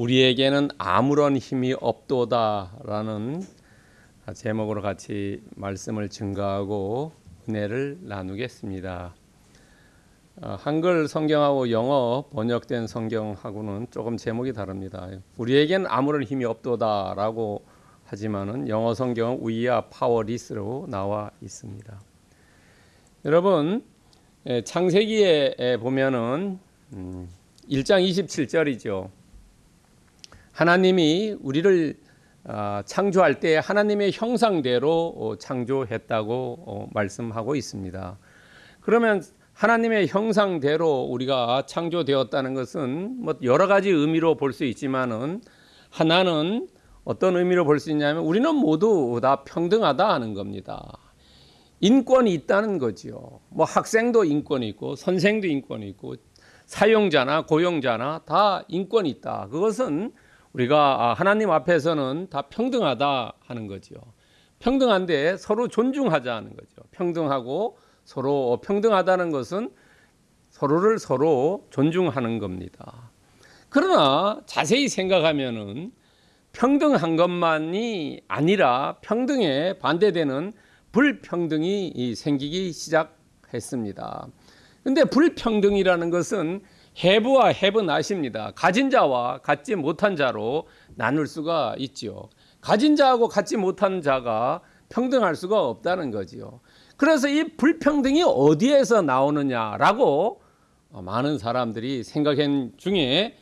우리에게는 아무런 힘이 없도다라는 제목으로 같이 말씀을 증가하고 은혜를 나누겠습니다. 어, 한글 성경하고 영어 번역된 성경하고는 조금 제목이 다릅니다. 우리에겐 아무런 힘이 없도다라고 하지만은 영어 성경은 are powerless로 나와 있습니다. 여러분 예, 창세기에 보면은 1장 27절이죠. 하나님이 우리를 아, 창조할 때 하나님의 형상대로 어, 창조했다고 어, 말씀하고 있습니다. 그러면 하나님의 형상대로 우리가 창조되었다는 것은 뭐 여러 가지 의미로 볼 수 있지만은 하나는 어떤 의미로 볼 수 있냐면 우리는 모두 다 평등하다 하는 겁니다. 인권이 있다는 거지요. 뭐 학생도 인권이 있고 선생도 인권이 있고 사용자나 고용자나 다 인권이 있다. 그것은 우리가 하나님 앞에서는 다 평등하다 하는 거지요. 평등한데 서로 존중하자 하는 거죠. 평등하고 서로 평등하다는 것은 서로를 서로 존중하는 겁니다. 그러나 자세히 생각하면은 평등한 것만이 아니라 평등에 반대되는 불평등이 생기기 시작했습니다. 근데 불평등이라는 것은 해부와 해부 나십니다. 가진 자와 갖지 못한 자로 나눌 수가 있지요. 가진 자하고 갖지 못한 자가 평등할 수가 없다는 거지요. 그래서 이 불평등이 어디에서 나오느냐라고 많은 사람들이 생각한 중에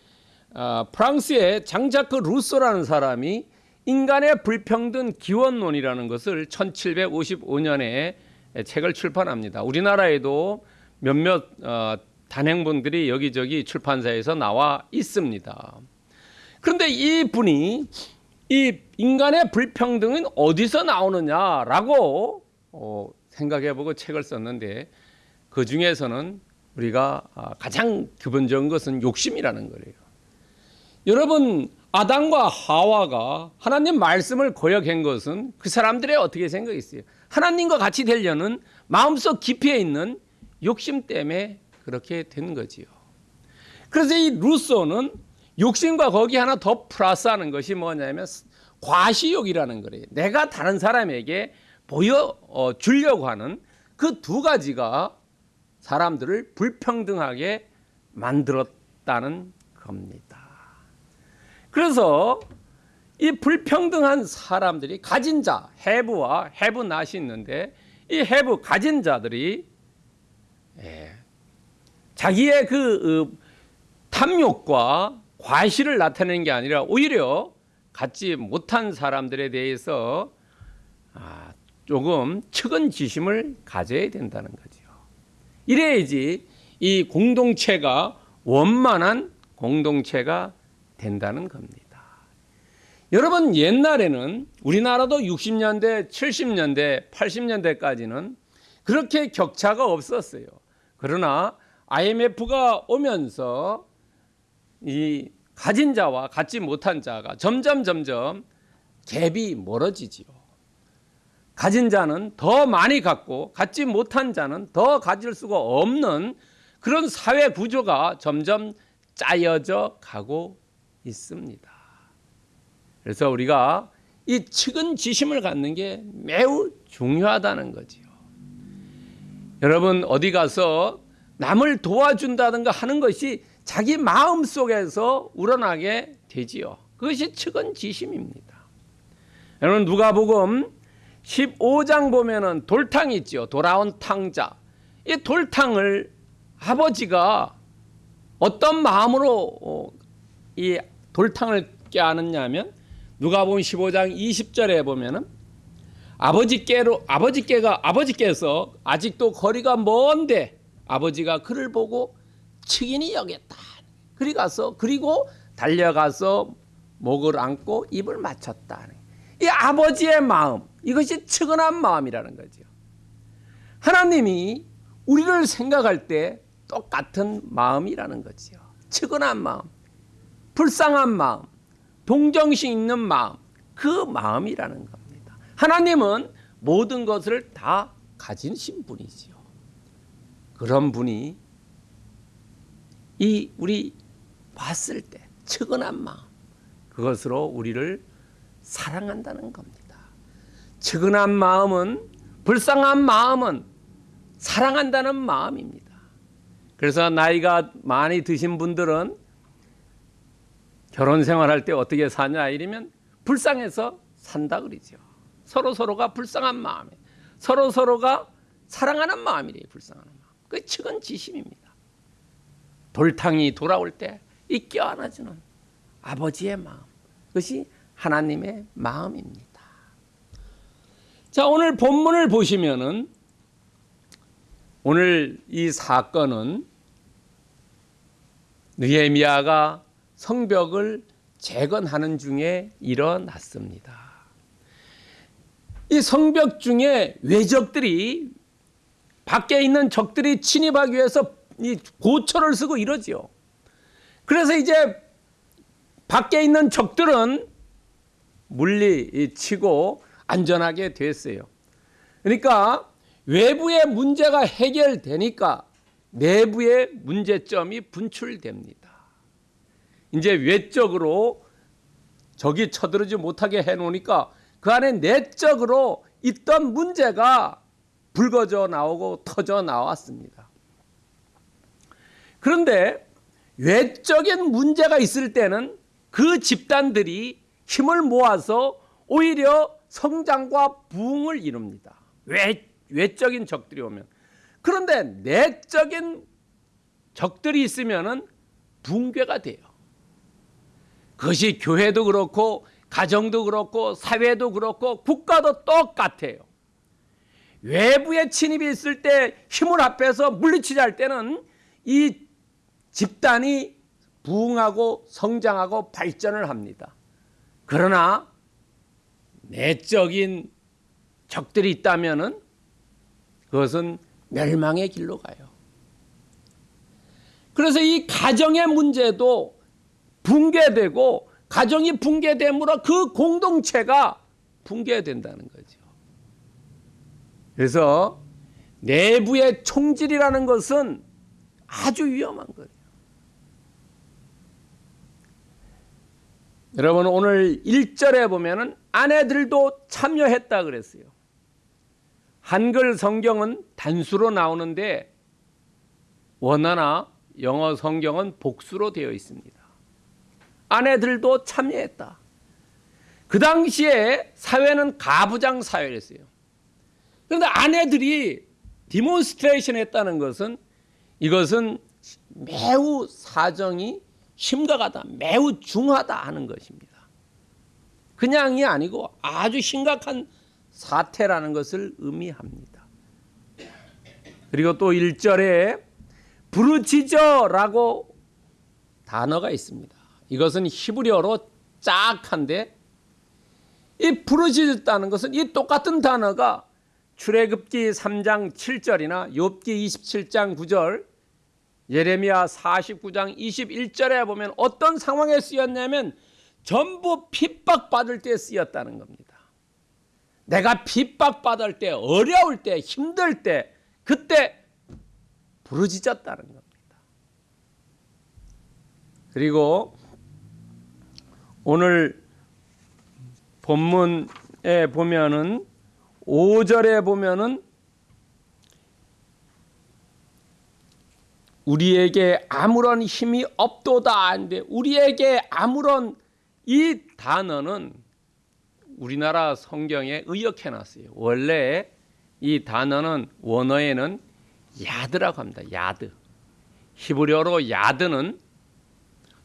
아, 프랑스의 장자크 루소라는 사람이 인간의 불평등 기원론이라는 것을 1755년에 책을 출판합니다. 우리나라에도 몇몇 어, 단행본들이 여기저기 출판사에서 나와 있습니다. 그런데 이 분이 이 인간의 불평등은 어디서 나오느냐라고 어, 생각해보고 책을 썼는데 그 중에서는 우리가 아, 가장 기본적인 것은 욕심이라는 거예요. 여러분 아담과 하와가 하나님 말씀을 거역한 것은 그 사람들의 어떻게 생각했어요? 하나님과 같이 되려는 마음속 깊이에 있는 욕심 때문에 그렇게 된 거지요. 그래서 이 루소는 욕심과 거기 하나 더 플러스하는 것이 뭐냐면 과시욕이라는 거예요. 내가 다른 사람에게 보여 어, 주려고 하는 그 두 가지가 사람들을 불평등하게 만들었다는 겁니다. 그래서 이 불평등한 사람들이 가진 자, 해부와 해부 낫이 있는데 이 해부 가진 자들이 예, 자기의 그 어, 탐욕과 과실을 나타내는 게 아니라 오히려 갖지 못한 사람들에 대해서 아, 조금 측은지심을 가져야 된다는 거죠. 이래야지 이 공동체가 원만한 공동체가 된다는 겁니다. 여러분 옛날에는 우리나라도 60년대, 70년대, 80년대까지는 그렇게 격차가 없었어요. 그러나 IMF가 오면서 이 가진 자와 갖지 못한 자가 점점 점점 갭이 멀어지지요. 가진 자는 더 많이 갖고 갖지 못한 자는 더 가질 수가 없는 그런 사회 구조가 점점 짜여져 가고 있습니다. 그래서 우리가 이 측은지심을 갖는 게 매우 중요하다는 거지요. 여러분 어디 가서 남을 도와준다든가 하는 것이 자기 마음 속에서 우러나게 되지요. 그것이 측은지심입니다. 여러분 누가복음 15장 보면은 돌탕 있죠. 돌아온 탕자. 이 돌탕을 아버지가 어떤 마음으로 어, 이 돌탕을 깨하느냐면 누가복음 15장 20절에 보면은 아버지께로 아버지께가 아버지께서 아직도 거리가 먼데 아버지가 그를 보고 측인이 여겼다. 그리 가서 그리고 달려가서 목을 안고 입을 맞췄다. 이 아버지의 마음 이것이 측은한 마음이라는 거죠. 하나님이 우리를 생각할 때 똑같은 마음이라는 거지요. 측은한 마음, 불쌍한 마음, 동정심 있는 마음, 그 마음이라는 겁니다. 하나님은 모든 것을 다 가지신 분이지요. 그런 분이 이 우리 봤을 때 측은한 마음, 그것으로 우리를 사랑한다는 겁니다. 측은한 마음은 불쌍한 마음은 사랑한다는 마음입니다. 그래서 나이가 많이 드신 분들은 결혼 생활할 때 어떻게 사냐 이러면 불쌍해서 산다 그러죠. 서로 서로가 불쌍한 마음에 서로 서로가 사랑하는 마음이래요. 불쌍한. 그 측은 지심입니다. 돌탕이 돌아올 때 이 껴안아주는 아버지의 마음. 그것이 하나님의 마음입니다. 자, 오늘 본문을 보시면은 오늘 이 사건은 느헤미야가 성벽을 재건하는 중에 일어났습니다. 이 성벽 중에 외적들이 밖에 있는 적들이 침입하기 위해서 이 고초를 쓰고 이러지요. 그래서 이제 밖에 있는 적들은 물리 치고 안전하게 됐어요. 그러니까 외부의 문제가 해결되니까 내부의 문제점이 분출됩니다. 이제 외적으로 적이 쳐들어지 못하게 해놓으니까 그 안에 내적으로 있던 문제가 불거져 나오고 터져 나왔습니다. 그런데 외적인 문제가 있을 때는 그 집단들이 힘을 모아서 오히려 성장과 부흥을 이룹니다. 외, 외적인 적들이 오면. 그런데 내적인 적들이 있으면은 붕괴가 돼요. 그것이 교회도 그렇고 가정도 그렇고 사회도 그렇고 국가도 똑같아요. 외부의 침입이 있을 때 힘을 합해서 물리치자 할 때는 이 집단이 부흥하고 성장하고 발전을 합니다. 그러나 내적인 적들이 있다면은 그것은 멸망의 길로 가요. 그래서 이 가정의 문제도 붕괴되고 가정이 붕괴됨으로 그 공동체가 붕괴된다는 거죠. 그래서 내부의 총질이라는 것은 아주 위험한 거예요. 여러분 오늘 1절에 보면은 아내들도 참여했다 그랬어요. 한글 성경은 단수로 나오는데 원어나 영어 성경은 복수로 되어 있습니다. 아내들도 참여했다. 그 당시에 사회는 가부장 사회였어요. 그런데 아내들이 demonstration 했다는 것은 이것은 매우 사정이 심각하다, 매우 중하다 하는 것입니다. 그냥이 아니고 아주 심각한 사태라는 것을 의미합니다. 그리고 또 1절에 부르짖어라고 단어가 있습니다. 이것은 히브리어로 짝한데 이 부르짖었다는 것은 이 똑같은 단어가 출애굽기 3장 7절이나 욥기 27장 9절 예레미야 49장 21절에 보면 어떤 상황에 쓰였냐면 전부 핍박받을 때 쓰였다는 겁니다. 내가 핍박받을 때 어려울 때 힘들 때 그때 부르짖었다는 겁니다. 그리고 오늘 본문에 보면은 5절에 보면은 우리에게 아무런 힘이 없도다 하는데 우리에게 아무런 이 단어는 우리나라 성경에 의역해 놨어요. 원래 이 단어는 원어에는 יד라고 합니다. יד. 히브리어로 יד는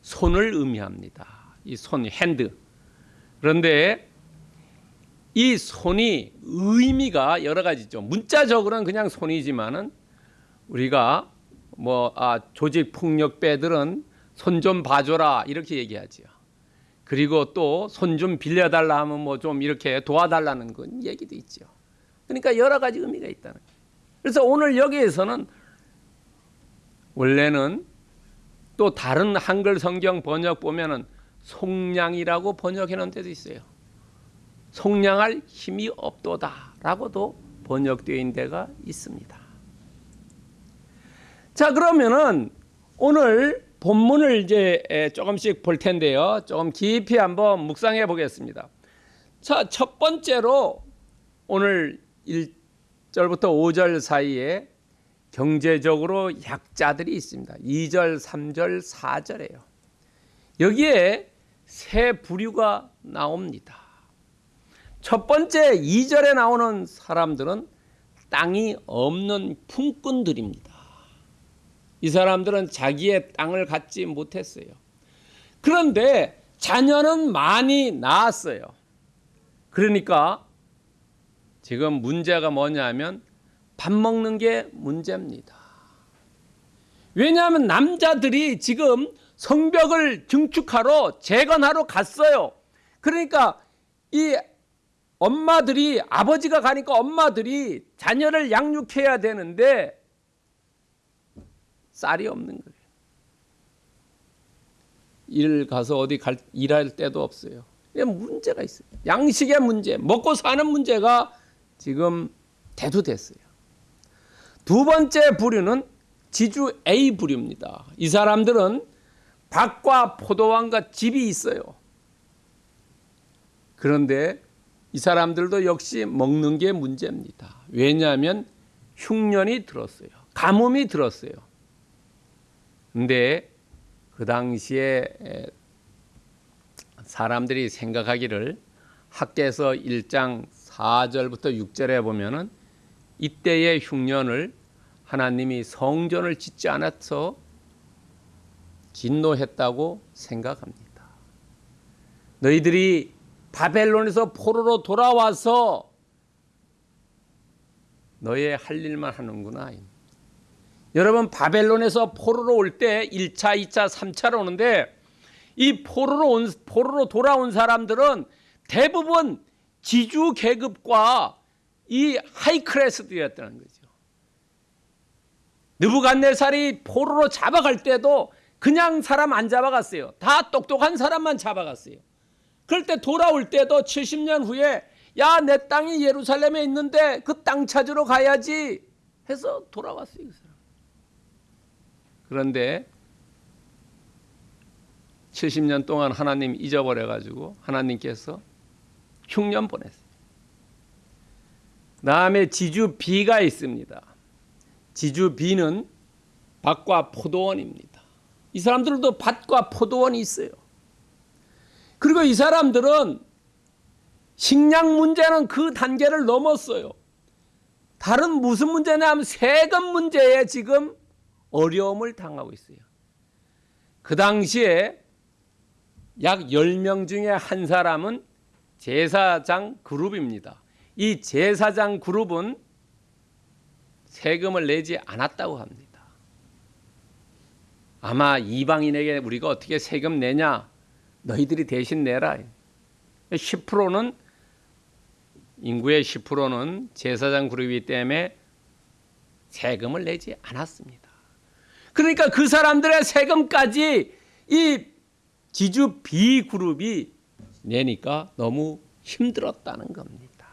손을 의미합니다. 이 손, hand. 그런데 이 손이 의미가 여러 가지죠. 문자적으로는 그냥 손이지만은 우리가 뭐 아, 조직폭력배들은 손 좀 봐줘라 이렇게 얘기하지요. 그리고 또 손 좀 빌려달라 하면 뭐 좀 이렇게 도와달라는 건 얘기도 있죠. 그러니까 여러 가지 의미가 있다는 거예요. 그래서 오늘 여기에서는 원래는 또 다른 한글 성경 번역 보면은 속량이라고 번역해 놓은 데도 있어요. 속량할 힘이 없도다 라고도 번역되어 있는 데가 있습니다. 자, 그러면은 오늘 본문을 이제 에, 조금씩 볼 텐데요. 조금 깊이 한번 묵상해 보겠습니다. 자, 첫 번째로 오늘 1절부터 5절 사이에 경제적으로 약자들이 있습니다. 2절, 3절, 4절에요. 여기에 세 부류가 나옵니다. 첫 번째 2절에 나오는 사람들은 땅이 없는 품꾼들입니다. 이 사람들은 자기의 땅을 갖지 못했어요. 그런데 자녀는 많이 낳았어요. 그러니까 지금 문제가 뭐냐면 밥 먹는 게 문제입니다. 왜냐하면 남자들이 지금 성벽을 증축하러 재건하러 갔어요. 그러니까 이 엄마들이 아버지가 가니까 엄마들이 자녀를 양육해야 되는데 쌀이 없는 거예요. 일 가서 어디 갈, 일할 때도 없어요. 문제가 있어요. 양식의 문제, 먹고 사는 문제가 지금 대두됐어요. 두 번째 부류는 지주 A 부류입니다. 이 사람들은 밭과 포도원과 집이 있어요. 그런데 이 사람들도 역시 먹는 게 문제입니다. 왜냐하면 흉년이 들었어요. 가뭄이 들었어요. 근데 그 당시에 사람들이 생각하기를 학계에서 1장 4절부터 6절에 보면은 이때의 흉년을 하나님이 성전을 짓지 않아서 진노했다고 생각합니다. 너희들이 바벨론에서 포로로 돌아와서 너의 할 일만 하는구나. 여러분 바벨론에서 포로로 올 때 1차, 2차, 3차로 오는데 이 포로로 온 포로로 돌아온 사람들은 대부분 지주 계급과 이 하이클래스들이었다는 거죠. 느부갓네살이 포로로 잡아갈 때도 그냥 사람 안 잡아갔어요. 다 똑똑한 사람만 잡아갔어요. 그럴 때 돌아올 때도 70년 후에 야 내 땅이 예루살렘에 있는데 그 땅 찾으러 가야지 해서 돌아왔어요. 그 사람. 그런데 70년 동안 하나님 잊어버려 가지고 하나님께서 흉년 보냈어요. 다음에 지주 B가 있습니다. 지주 B는 밭과 포도원입니다. 이 사람들도 밭과 포도원이 있어요. 그리고 이 사람들은 식량 문제는 그 단계를 넘었어요. 다른 무슨 문제냐면 세금 문제에 지금 어려움을 당하고 있어요. 그 당시에 약 10명 중에 한 사람은 제사장 그룹입니다. 이 제사장 그룹은 세금을 내지 않았다고 합니다. 아마 이방인에게 우리가 어떻게 세금 내냐? 너희들이 대신 내라. 10%는 인구의 10%는 제사장 그룹이기 때문에 세금을 내지 않았습니다. 그러니까 그 사람들의 세금까지 이 지주 B 그룹이 내니까 너무 힘들었다는 겁니다.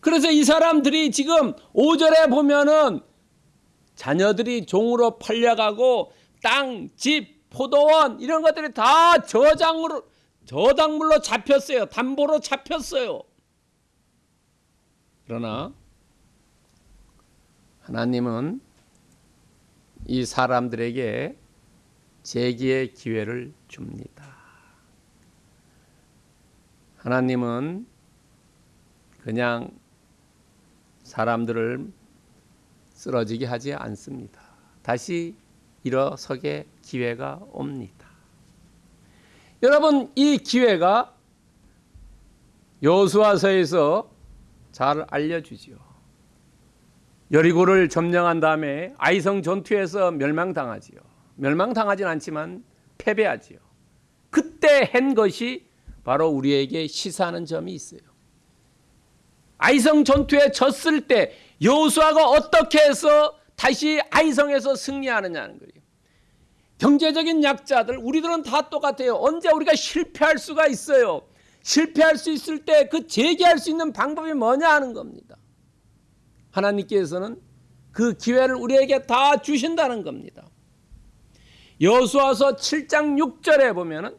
그래서 이 사람들이 지금 5절에 보면은 자녀들이 종으로 팔려가고 땅, 집, 포도원 이런 것들이 다 저장으로 저당물로 잡혔어요. 담보로 잡혔어요. 그러나 하나님은 이 사람들에게 재기의 기회를 줍니다. 하나님은 그냥 사람들을 쓰러지게 하지 않습니다. 다시 일어서게 기회가 옵니다. 여러분 이 기회가 여수아서에서 잘 알려주지요. 여리고를 점령한 다음에 아이성 전투에서 멸망당하지요. 멸망당하진 않지만 패배하지요. 그때 한 것이 바로 우리에게 시사하는 점이 있어요. 아이성 전투에 졌을 때 여호수아가 어떻게 해서 다시 아이성에서 승리하느냐는 거예요. 경제적인 약자들 우리들은 다 똑같아요. 언제 우리가 실패할 수가 있어요. 실패할 수 있을 때 그 재기할 수 있는 방법이 뭐냐 하는 겁니다. 하나님께서는 그 기회를 우리에게 다 주신다는 겁니다. 여수와서 7장 6절에 보면은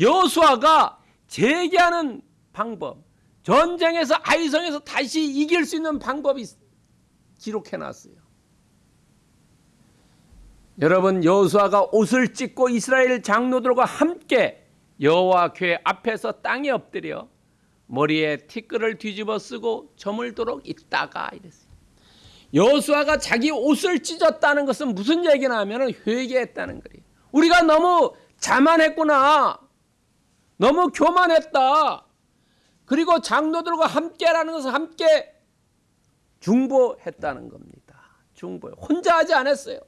여수아가 재기하는 방법, 전쟁에서 아이성에서 다시 이길 수 있는 방법이 기록해 놨어요. 여러분 여호수아가 옷을 찢고 이스라엘 장로들과 함께 여호와 교회 앞에서 땅에 엎드려 머리에 티끌을 뒤집어 쓰고 저물도록 있다가 이랬어요. 여호수아가 자기 옷을 찢었다는 것은 무슨 얘기나 하면 회개했다는 거예요. 우리가 너무 자만했구나. 너무 교만했다. 그리고 장로들과 함께라는 것은 함께 중보했다는 겁니다. 중보. 혼자 하지 않았어요.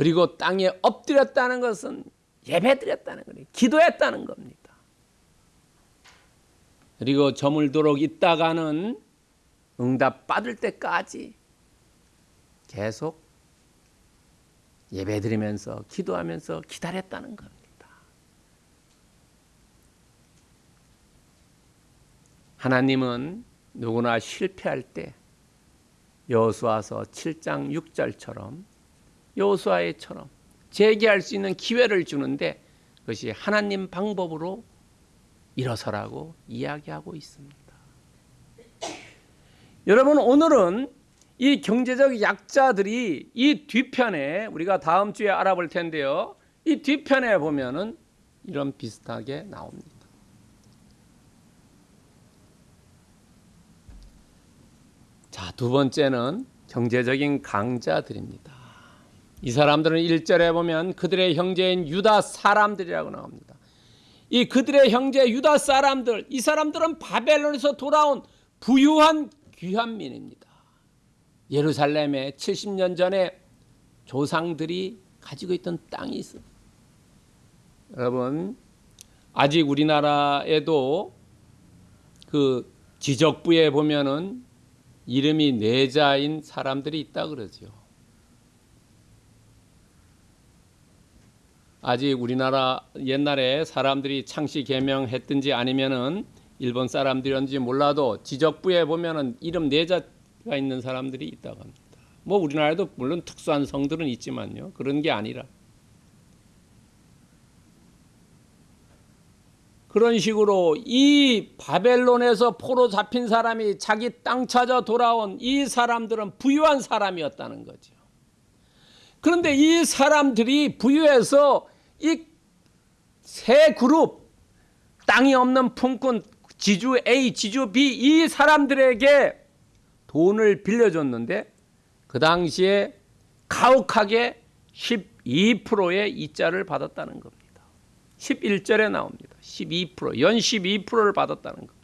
그리고 땅에 엎드렸다는 것은 예배드렸다는 거예요. 기도했다는 겁니다. 그리고 저물도록 있다가는 응답 받을 때까지 계속 예배드리면서 기도하면서 기다렸다는 겁니다. 하나님은 누구나 실패할 때 여호수아서 7장 6절처럼 여호수아의처럼 재기할 수 있는 기회를 주는데 그것이 하나님 방법으로 일어서라고 이야기하고 있습니다. 여러분 오늘은 이 경제적 약자들이 이 뒤편에 우리가 다음 주에 알아볼 텐데요. 이 뒤편에 보면은 이런 비슷하게 나옵니다. 자, 두 번째는 경제적인 강자들입니다. 이 사람들은 1절에 보면 그들의 형제인 유다 사람들이라고 나옵니다. 이 그들의 형제 유다 사람들, 이 사람들은 바벨론에서 돌아온 부유한 귀한 민입니다. 예루살렘에 70년 전에 조상들이 가지고 있던 땅이 있어요. 여러분, 아직 우리나라에도 그 지적부에 보면은 이름이 내자인 사람들이 있다 그러죠. 아직 우리나라 옛날에 사람들이 창씨 개명했든지 아니면은 일본 사람들이었는지 몰라도 지적부에 보면은 이름 내자가 있는 사람들이 있다고 합니다. 뭐 우리나라에도 물론 특수한 성들은 있지만요. 그런 게 아니라 그런 식으로 이 바벨론에서 포로 잡힌 사람이 자기 땅 찾아 돌아온 이 사람들은 부유한 사람이었다는 거죠. 그런데 이 사람들이 부유해서 이 세 그룹 땅이 없는 품꾼 지주 A, 지주 B 이 사람들에게 돈을 빌려줬는데 그 당시에 가혹하게 12%의 이자를 받았다는 겁니다. 11절에 나옵니다. 12%, 연 12%를 받았다는 겁니다.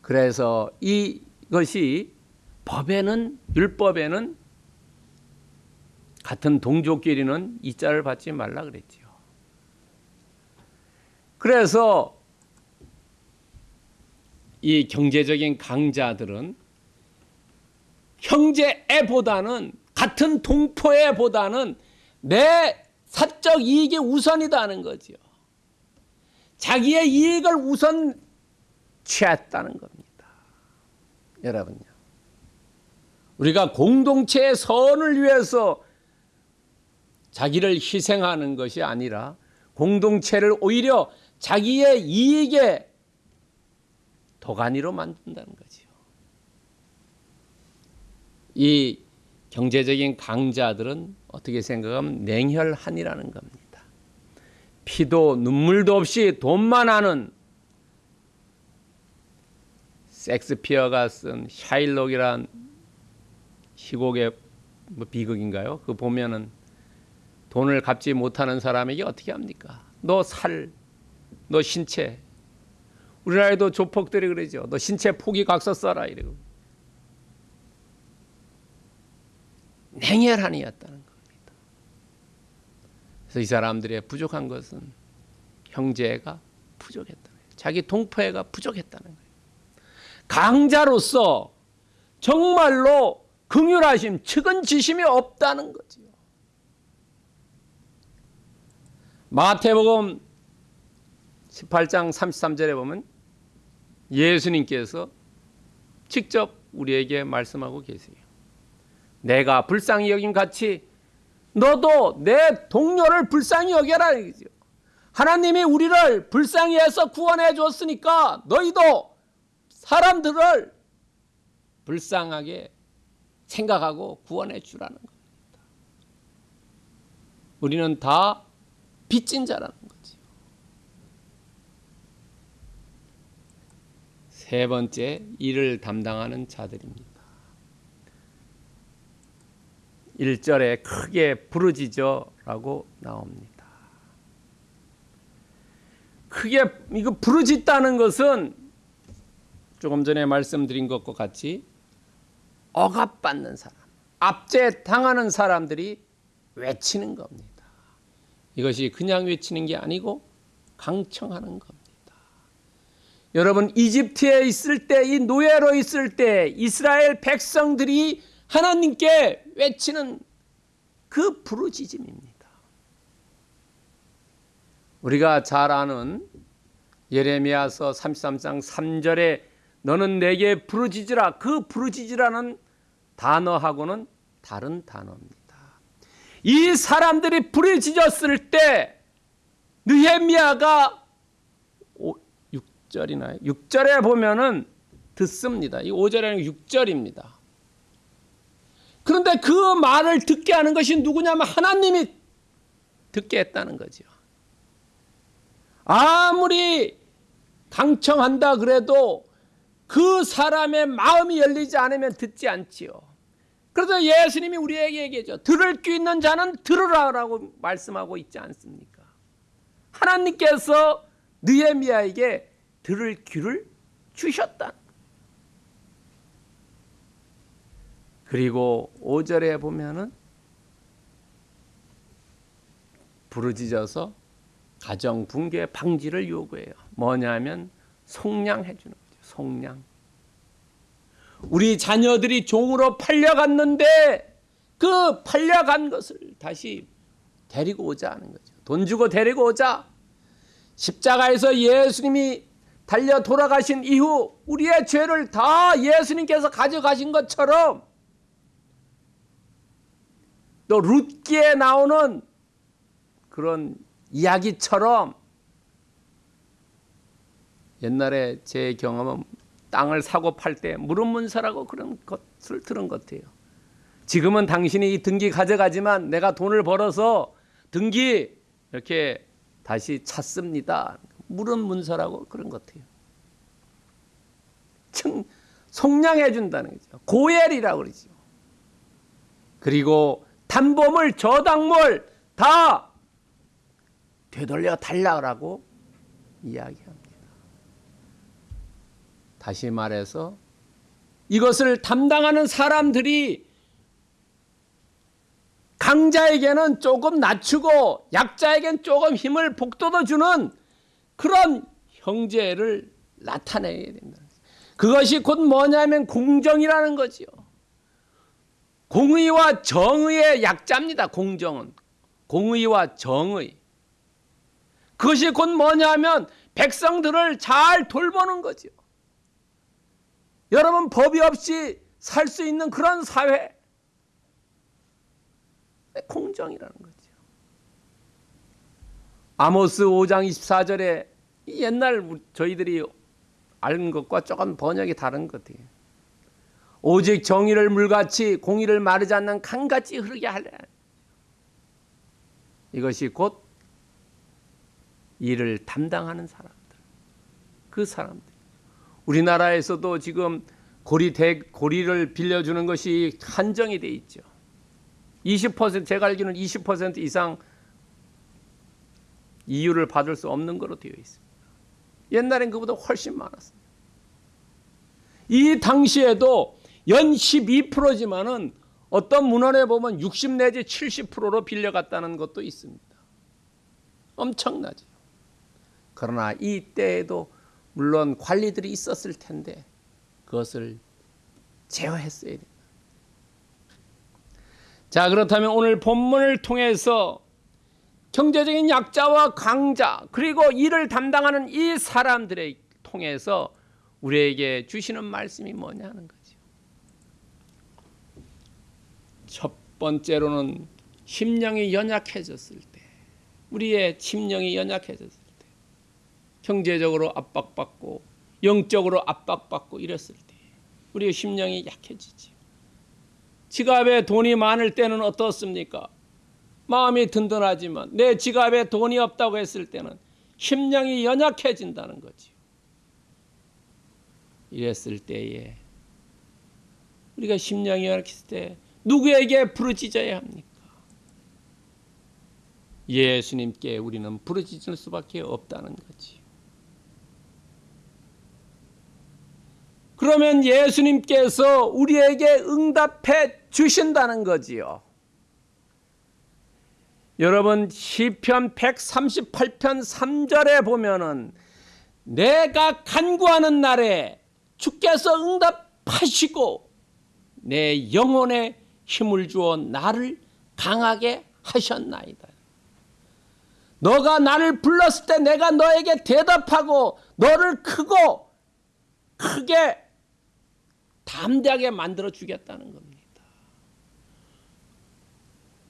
그래서 이것이 법에는 율법에는 같은 동족끼리는 이자를 받지 말라 그랬지요. 그래서 이 경제적인 강자들은 형제애보다는 같은 동포애보다는 내 사적 이익이 우선이다는 거죠. 자기의 이익을 우선 취했다는 겁니다. 여러분요. 우리가 공동체의 선을 위해서 자기를 희생하는 것이 아니라 공동체를 오히려 자기의 이익에 도가니로 만든다는 거지요. 이 경제적인 강자들은 어떻게 생각하면 냉혈한이라는 겁니다. 피도 눈물도 없이 돈만 하는 섹스피어가 쓴 샤일록이란 희곡의 뭐 비극인가요? 그 보면은 돈을 갚지 못하는 사람에게 어떻게 합니까? 너 살, 너 신체. 우리나라에도 조폭들이 그러죠. 너 신체 포기 각서 써라 이러고. 냉혈한이었다는 겁니다. 그래서 이 사람들의 부족한 것은 형제가 부족했다는 거예요. 자기 동포애가 부족했다는 거예요. 강자로서 정말로 긍휼하심, 측은지심이 없다는 거지요. 마태복음 18장 33절에 보면 예수님께서 직접 우리에게 말씀하고 계세요. 내가 불쌍히 여긴 같이 너도 내 동료를 불쌍히 여겨라. 하나님이 우리를 불쌍히 해서 구원해 줬으니까 너희도 사람들을 불쌍하게 생각하고 구원해 주라는 겁니다. 우리는 다 빚진 자라는 거지요. 세 번째, 일을 담당하는 자들입니다. 1절에 크게 부르짖어 라고 나옵니다. 크게 이거 부르짖다는 것은 조금 전에 말씀드린 것과 같이 억압받는 사람, 압제 당하는 사람들이 외치는 겁니다. 이것이 그냥 외치는 게 아니고 강청하는 겁니다. 여러분 이집트에 있을 때 이 노예로 있을 때 이스라엘 백성들이 하나님께 외치는 그 부르짖음입니다. 우리가 잘 아는 예레미야서 33장 3절에 너는 내게 부르짖으라 그 부르짖으라는 단어하고는 다른 단어입니다. 이 사람들이 부르짖었을 때 느헤미야가 6절이나 6절에 보면은 듣습니다. 이 5절에는 6절입니다. 그런데 그 말을 듣게 하는 것이 누구냐면 하나님이 듣게 했다는 거죠. 아무리 강청한다 그래도 그 사람의 마음이 열리지 않으면 듣지 않지요. 그래서 예수님이 우리에게 얘기하죠. 들을 귀 있는 자는 들으라라고 말씀하고 있지 않습니까? 하나님께서 느헤미야에게 들을 귀를 주셨다. 그리고 5절에 보면은 부르짖어서 가정 붕괴 방지를 요구해요. 뭐냐면 속량해 주는 거죠. 속량. 우리 자녀들이 종으로 팔려갔는데 그 팔려간 것을 다시 데리고 오자 하는 거죠. 돈 주고 데리고 오자. 십자가에서 예수님이 달려 돌아가신 이후 우리의 죄를 다 예수님께서 가져가신 것처럼 또 룻기에 나오는 그런 이야기처럼 옛날에 제 경험은 땅을 사고 팔 때 무릎 문서라고 그런 것을 들은 것 같아요. 지금은 당신이 이 등기 가져가지만 내가 돈을 벌어서 등기 이렇게 다시 찾습니다. 무릎 문서라고 그런 것 같아요. 청, 속량해 준다는 거죠. 고엘이라고 그러죠. 그리고 담보물, 저당물 다 되돌려 달라고 이야기합니다. 다시 말해서 이것을 담당하는 사람들이 강자에게는 조금 낮추고 약자에게는 조금 힘을 복돋워 주는 그런 형제를 나타내야 된다. 그것이 곧 뭐냐면 공정이라는 거지요. 공의와 정의의 약자입니다. 공정은 공의와 정의. 그것이 곧 뭐냐면 백성들을 잘 돌보는 거죠. 여러분 법이 없이 살 수 있는 그런 사회 공정이라는 거죠. 아모스 5장 24절에 옛날 저희들이 아는 것과 조금 번역이 다른 것 같아요. 오직 정의를 물같이 공의를 마르지 않는 강같이 흐르게 하려. 이것이 곧 일을 담당하는 사람들. 그 사람들. 우리나라에서도 지금 고리 대, 고리를 빌려주는 것이 한정이 돼 있죠. 20% 제가 알기로는 20% 이상 이유를 받을 수 없는 거로 되어 있습니다. 옛날엔 그보다 훨씬 많았습니다. 이 당시에도 연 12%지만은 어떤 문헌에 보면 60 내지 70%로 빌려갔다는 것도 있습니다. 엄청나죠. 그러나 이때에도 물론 관리들이 있었을 텐데 그것을 제어했어야 된다. 자, 그렇다면 오늘 본문을 통해서 경제적인 약자와 강자 그리고 일을 담당하는 이 사람들을 통해서 우리에게 주시는 말씀이 뭐냐 하는 거죠. 첫 번째로는 심령이 연약해졌을 때, 우리의 심령이 연약해졌을 때, 경제적으로 압박받고 영적으로 압박받고 이랬을 때, 우리의 심령이 약해지지. 지갑에 돈이 많을 때는 어떻습니까? 마음이 든든하지만 내 지갑에 돈이 없다고 했을 때는 심령이 연약해진다는 거지요. 이랬을 때에 우리가 심령이 연약했을 때 누구에게 부르짖어야 합니까? 예수님께 우리는 부르짖을 수밖에 없다는 거지 그러면 예수님께서 우리에게 응답해 주신다는 거지요. 여러분 시편 138편 3절에 보면은 내가 간구하는 날에 주께서 응답하시고 내 영혼에 힘을 주어 나를 강하게 하셨나이다. 너가 나를 불렀을 때 내가 너에게 대답하고 너를 크고 크게 담대하게 만들어 주겠다는 겁니다.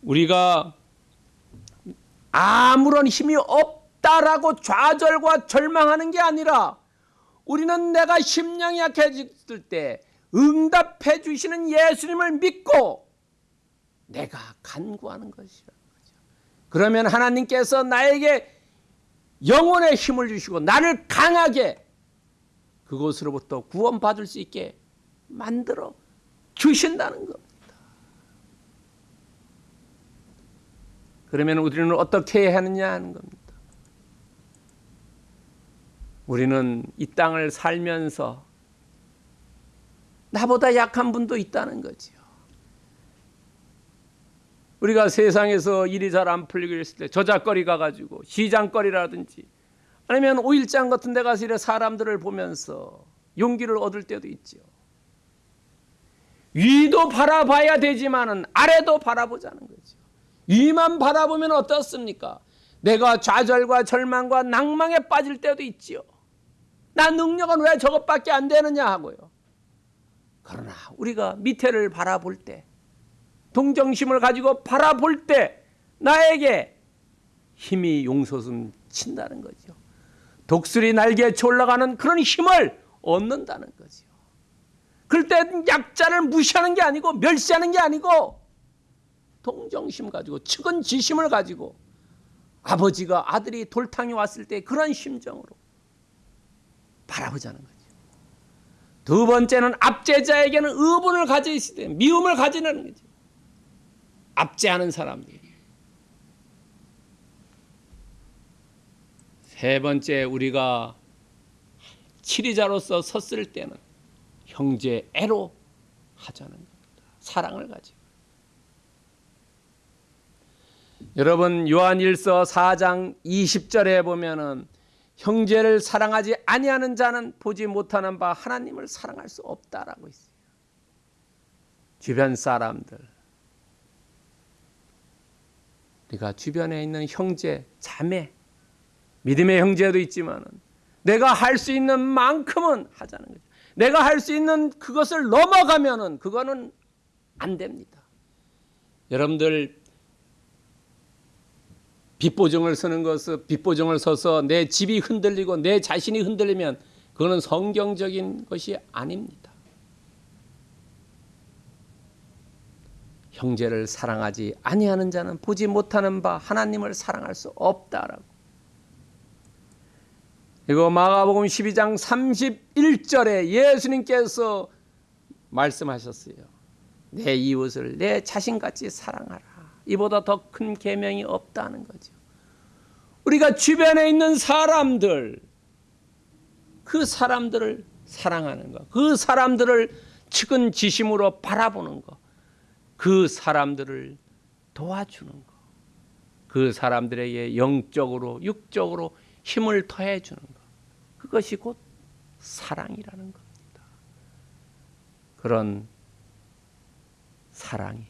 우리가 아무런 힘이 없다라고 좌절과 절망하는 게 아니라 우리는 내가 심령이 약해졌을 때 응답해 주시는 예수님을 믿고 내가 간구하는 것이라는 거죠. 그러면 하나님께서 나에게 영혼의 힘을 주시고 나를 강하게 그곳으로부터 구원받을 수 있게 만들어 주신다는 겁니다. 그러면 우리는 어떻게 해야 하느냐 하는 겁니다. 우리는 이 땅을 살면서 나보다 약한 분도 있다는 거지요. 우리가 세상에서 일이 잘 안 풀리고 있을 때 저작거리 가가지고 시장거리라든지 아니면 오일장 같은 데 가서 이래 사람들을 보면서 용기를 얻을 때도 있죠. 위도 바라봐야 되지만은 아래도 바라보자는 거죠. 위만 바라보면 어떻습니까? 내가 좌절과 절망과 낭망에 빠질 때도 있지요. 나 능력은 왜 저것밖에 안 되느냐 하고요. 그러나 우리가 밑에를 바라볼 때, 동정심을 가지고 바라볼 때 나에게 힘이 용솟음 친다는 거죠. 독수리 날개에 올라가는 그런 힘을 얻는다는 거죠. 그럴 때 약자를 무시하는 게 아니고 멸시하는 게 아니고 동정심 가지고 측은 지심을 가지고 아버지가 아들이 돌탕이 왔을 때 그런 심정으로 바라보자는 거죠. 두 번째는 압제자에게는 의분을 때 미움을 가지는 거죠. 압제하는 사람들. 세 번째 우리가 치리자로서 섰을 때는 형제 애로 하자는 겁니다. 사랑을 가지고. 여러분 요한일서 4장 20절에 보면은 형제를 사랑하지 아니하는 자는 보지 못하는 바 하나님을 사랑할 수 없다라고 있어요. 주변 사람들 우리가 주변에 있는 형제, 자매, 믿음의 형제도 있지만은 내가 할 수 있는 만큼은 하자는 거죠. 내가 할 수 있는 그것을 넘어가면은 그거는 안 됩니다. 여러분들 빚보증을 서는 것은 빚보증을 서서 내 집이 흔들리고 내 자신이 흔들리면 그거는 성경적인 것이 아닙니다. 형제를 사랑하지 아니하는 자는 보지 못하는 바 하나님을 사랑할 수 없다라고. 이거 마가복음 12장 31절에 예수님께서 말씀하셨어요. 내 이웃을 내 자신같이 사랑하라. 이보다 더 큰 계명이 없다는 거죠. 우리가 주변에 있는 사람들 그 사람들을 사랑하는 것, 그 사람들을 측은지심으로 바라보는 것, 그 사람들을 도와주는 것, 그 사람들에게 영적으로 육적으로 힘을 더해 주는 것, 그것이 곧 사랑이라는 겁니다. 그런 사랑이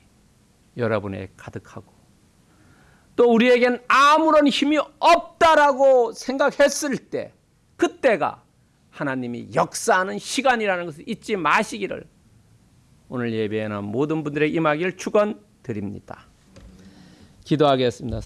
여러분에 가득하고 또 우리에겐 아무런 힘이 없다라고 생각했을 때 그때가 하나님이 역사하는 시간이라는 것을 잊지 마시기를 오늘 예배에는 모든 분들의 임하기를 축원합니다. 드립니다. 기도하겠습니다.